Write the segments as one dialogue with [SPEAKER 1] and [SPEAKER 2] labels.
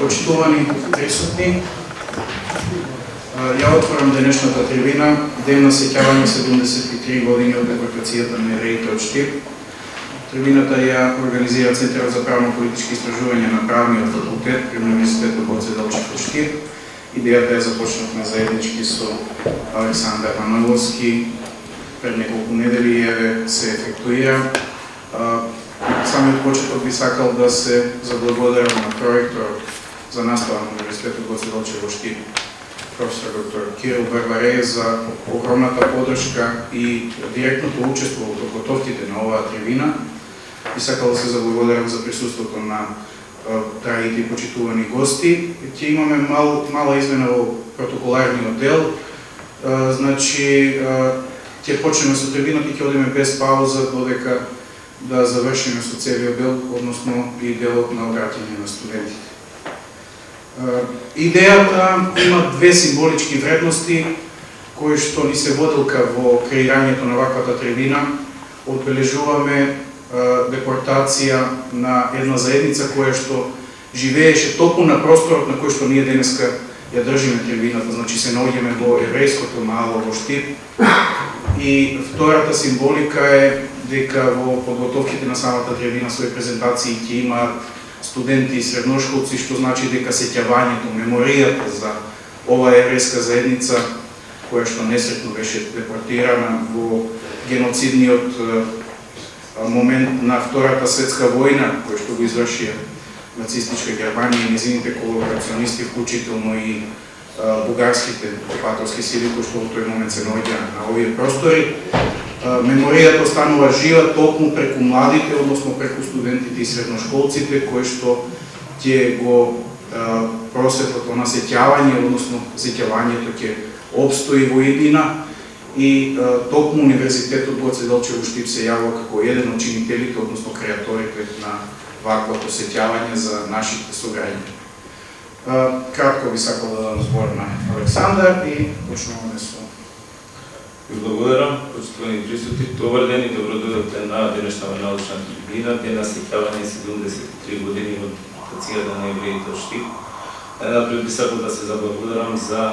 [SPEAKER 1] Почитувани присутни, ја отворам денешната трибина, ден на сеќавање 73 години од депортацијата на евреите од Штип. Трибината ја организира Центарот за правно-политички истражувања на правниот факултет при Универзитетот Боце Делчев од Штип. Идејата ја започнавме заеднички со Александар Маноловски, пред неколку недели ја се ефектуира. Самиот почеток би сакал да се заблагодарам на проекторот за настава на Универзитетот Гоце Делчев во Штип, професор доктор Кирил Барбаре за огромната подршка и директното учество во подготовките на оваа трибина. И сакал да се заблагодарам за присуството на драгите и почитувани гости. Ќе имаме мал, мала измена во протоколарниот дел. Значи, ќе почнеме со трибината и ќе одиме без пауза додека да завршиме со целиот дел, односно и делот на обраќање на студентите. Идејата има две символички вредности кои што ни се воделка во креирањето на ваквата трибина. Одбележуваме депортација на една заедница која што живееше топу на просторот на кој што ние денеска ја држиме трибината, значи се наоѓаме во еврејското мало во Штип. И втората символика е дека во подготовките на самата трибина своји презентации ќе има студенти и средношколци, што значи дека сеќавањето, меморијата за оваа еврејска заедница, која што несретно беше депортирана во геноцидниот момент на Втората светска војна, кој што го извршија нацистичка Германија и незините колаборационисти, вклучително и бугарските окупаторски сили кои што во тој момент се наоѓа на овие простори. Меморијата останува жива токму преку младите, односно преку студентите и средношколците кои што ќе го просветот на сеќавање, односно сеќавањето ќе обстои во иднина и токму Универзитетот Гоце Делчево Штип се јавува како еден од чинителите, односно креаторите на ваквото сеќавање за нашите сограѓани. Кратко би сакал да дадам збор на Александар и почнуваме со
[SPEAKER 2] благодарам, почитувани присутни. Добар ден и добродојдовте на денешната научна трибина, ден на сеќавање 73 години од тацијата на евреите од Штип. Најнапред би сакал да се заблагодарам за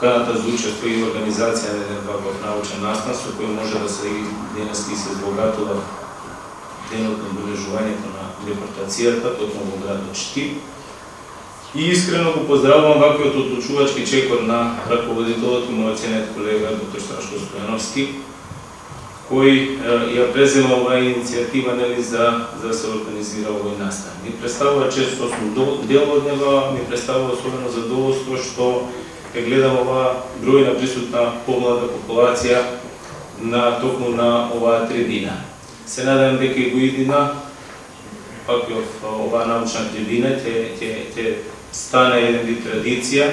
[SPEAKER 2] каната за учество и организација на еден ваков научен настан со кој може да се денес и се збогатува денот на обележувањето на депортацијата токму во градот Штип. И искрено го поздравувам ваквиот одлучувачки чекор на раководителот и мојот ценет колега доктор Страшко Стојановски, кој ја презема оваа иницијатива нели за за да се организира овој настан. Ми представува често сум дел од него, ми представува особено задоволство што ја гледам оваа бројна присутна помлада популација на токму на оваа трибина. Се надевам дека и го идина пак оваа научна трибина ќе ќе ќе стане еден вид традиција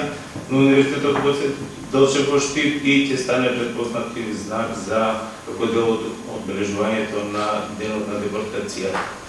[SPEAKER 2] но Универзитетот Гоце Делчев пошти и ќе стане предпознат знак за како дел од одбележувањето на денот на депортацијата.